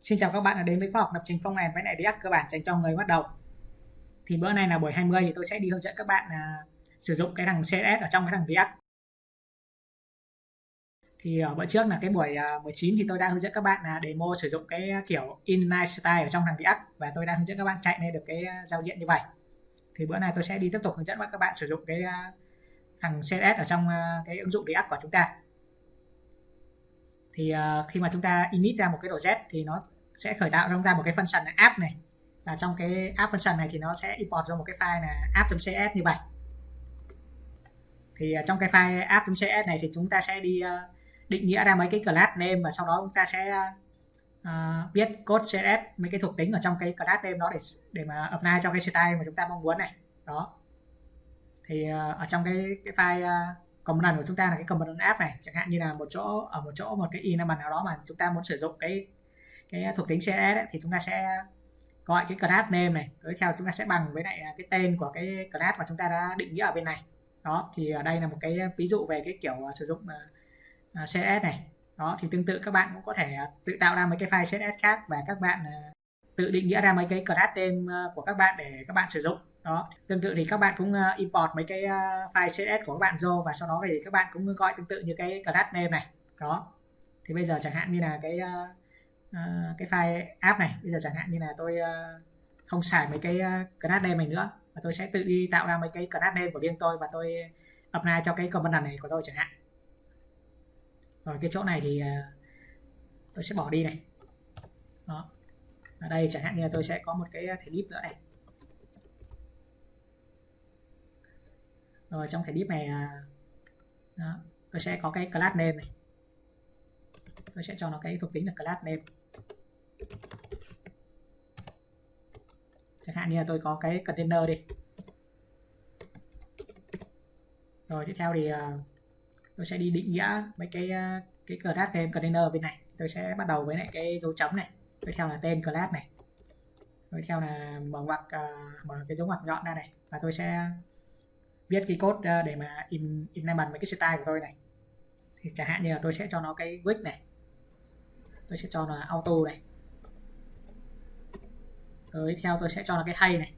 Xin chào các bạn đã đến với khóa học lập trình phong end với lại React cơ bản dành cho người bắt đầu. Thì bữa nay là buổi 20 thì tôi sẽ đi hướng dẫn các bạn à, sử dụng cái thằng CSS ở trong cái thằng React. Thì ở bữa trước là cái buổi à, 19 thì tôi đã hướng dẫn các bạn là demo sử dụng cái kiểu inline style ở trong thằng React và tôi đã hướng dẫn các bạn chạy lên được cái à, giao diện như vậy. Thì bữa nay tôi sẽ đi tiếp tục hướng dẫn các bạn sử dụng cái à, thằng CSS ở trong à, cái ứng dụng React của chúng ta thì uh, khi mà chúng ta init ra một cái project thì nó sẽ khởi tạo cho chúng ta một cái function là app này. Và trong cái app function này thì nó sẽ import ra một cái file là app.cs như vậy. Thì uh, trong cái file app.cs này thì chúng ta sẽ đi uh, định nghĩa ra mấy cái class name và sau đó chúng ta sẽ uh, viết code CSS mấy cái thuộc tính ở trong cái class name đó để để mà apply cho cái style mà chúng ta mong muốn này. Đó. Thì uh, ở trong cái cái file uh, component của chúng ta là cái component app này. Chẳng hạn như là một chỗ ở một chỗ một cái element nào đó mà chúng ta muốn sử dụng cái cái thuộc tính CSS ấy, thì chúng ta sẽ gọi cái class name này. Tiếp theo chúng ta sẽ bằng với lại à, cái tên của cái class mà chúng ta đã định nghĩa ở bên này. Đó thì ở đây là một cái ví dụ về cái kiểu à, sử dụng à, CSS này. Đó thì tương tự các bạn cũng có thể tự tạo ra mấy cái file CSS khác và các bạn tự định nghĩa ra mấy cái class name của các bạn để các bạn sử dụng đó tương tự thì các bạn cũng uh, import mấy cái uh, file CSS của các bạn vô và sau đó thì các bạn cũng gọi tương tự như cái class name này. Đó thì bây giờ chẳng hạn như là cái uh, uh, cái file app này bây giờ chẳng hạn như là tôi uh, không xài mấy cái uh, class name này nữa và tôi sẽ tự đi tạo ra mấy cái class name của riêng tôi và tôi apply cho cái component này của tôi chẳng hạn. Rồi cái chỗ này thì uh, tôi sẽ bỏ đi này. Đó ở đây chẳng hạn như là tôi sẽ có một cái thể clip nữa này. Rồi trong thẻ div này à, đó, tôi sẽ có cái class name này. Tôi sẽ cho nó cái thuộc tính là class name. Chẳng hạn như là tôi có cái container đi. Rồi tiếp theo thì à, tôi sẽ đi định nghĩa mấy cái à, cái class name container bên này. Tôi sẽ bắt đầu với lại cái dấu chấm này. Tiếp theo là tên class này. Tiếp theo là mở ngoặc mở cái dấu ngoặc nhọn ra này. Và tôi sẽ viết cái code ờ, để mà in implement mấy cái style của tôi này. Thì chẳng hạn như là tôi sẽ cho nó cái width này. Tôi sẽ cho nó auto này. Rồi theo tôi sẽ cho nó cái hay này.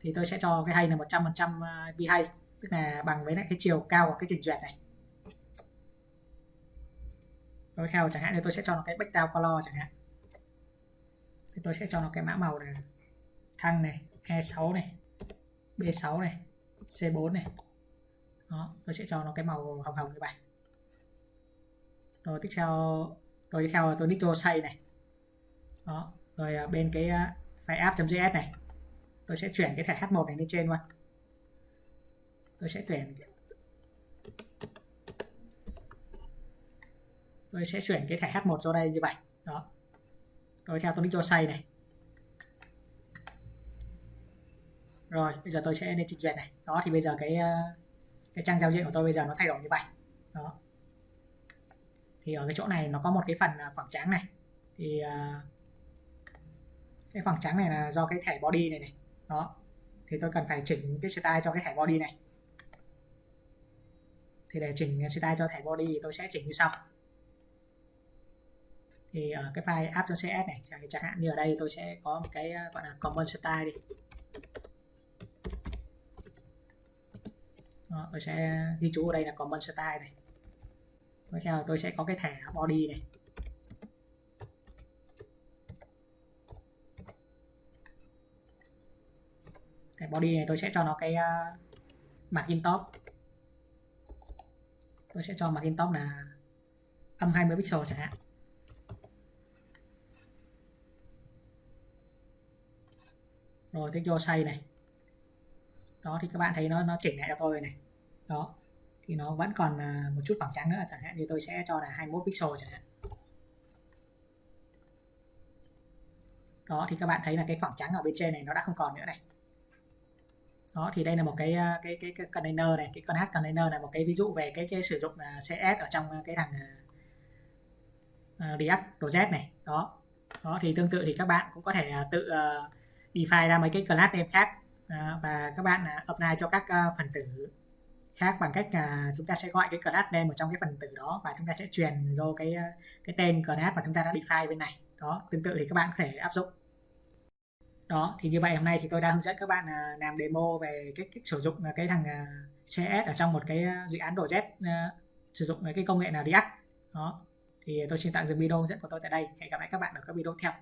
Thì tôi sẽ cho cái hay là 100% trăm vi ờ, hay. Tức là bằng với lại cái chiều cao của cái trình duyệt này. Rồi, theo chẳng hạn như tôi sẽ cho nó cái background color chẳng hạn. Thì tôi sẽ cho nó cái mã màu này thăng này E6 này B6 này C4 này. Đó, tôi sẽ cho nó cái màu hồng hồng như vậy. Rồi tiếp theo, rồi tiếp theo là tôi nitro say này. Đó, rồi à, bên cái à, file app.js này, tôi sẽ chuyển cái thẻ h1 này lên trên luôn. Tôi sẽ tuyển tôi sẽ chuyển cái thẻ h1 cho đây như vậy. Đó. Rồi theo tôi nitro say này. Rồi, bây giờ tôi sẽ lên trình duyệt này. Đó, thì bây giờ cái ờ, cái trang giao diện của tôi bây giờ nó thay đổi như vậy. Đó. Thì ở cái chỗ này nó có một cái phần ờ, khoảng trắng này. Thì ờ, cái khoảng trắng này là do cái thẻ body này này. Đó. Thì tôi cần phải chỉnh cái style cho cái thẻ body này. Thì để chỉnh style cho thẻ body thì tôi sẽ chỉnh như sau. Thì ở cái file app.cs này, chẳng hạn như ở đây tôi sẽ có một cái gọi là common style đi. Đó, tôi sẽ ghi chú ở đây là common style này. Tiếp theo tôi sẽ có cái thẻ body này. Thẻ body này tôi sẽ cho nó cái ờ, uh, margin top. Tôi sẽ cho margin top là âm 20 pixel chẳng hạn. Rồi tiếp vô size này. Đó thì các bạn thấy nó nó chỉnh lại cho tôi này đó thì nó vẫn còn à, một chút khoảng trắng nữa chẳng hạn như tôi sẽ cho là 21 pixel chẳng hạn. Đó thì các bạn thấy là cái khoảng trắng ở bên trên này nó đã không còn nữa này. Đó thì đây là một cái à, cái cái, cái container này cái con hát container là một cái ví dụ về cái cái sử dụng à, CS ở trong cái thằng uh, React project này. Đó đó thì tương tự thì các bạn cũng có thể tự uh, define ra mấy cái class name khác và các bạn apply cho các phần tử khác bằng cách là chúng ta sẽ gọi cái class name ở trong cái phần tử đó và chúng ta sẽ truyền vô cái à, cái tên class mà chúng ta đã define bên này. Đó tương tự thì các bạn có thể áp dụng. Đó thì như vậy hôm nay thì tôi đã hướng dẫn các bạn à, làm demo về cách, cách sử dụng cái thằng à, CS ở trong một cái dự án đồ Z sử dụng cái công nghệ là React đó thì tôi xin tạm dừng video hướng dẫn của tôi tại đây. Hẹn gặp lại các bạn ở các video tiếp theo.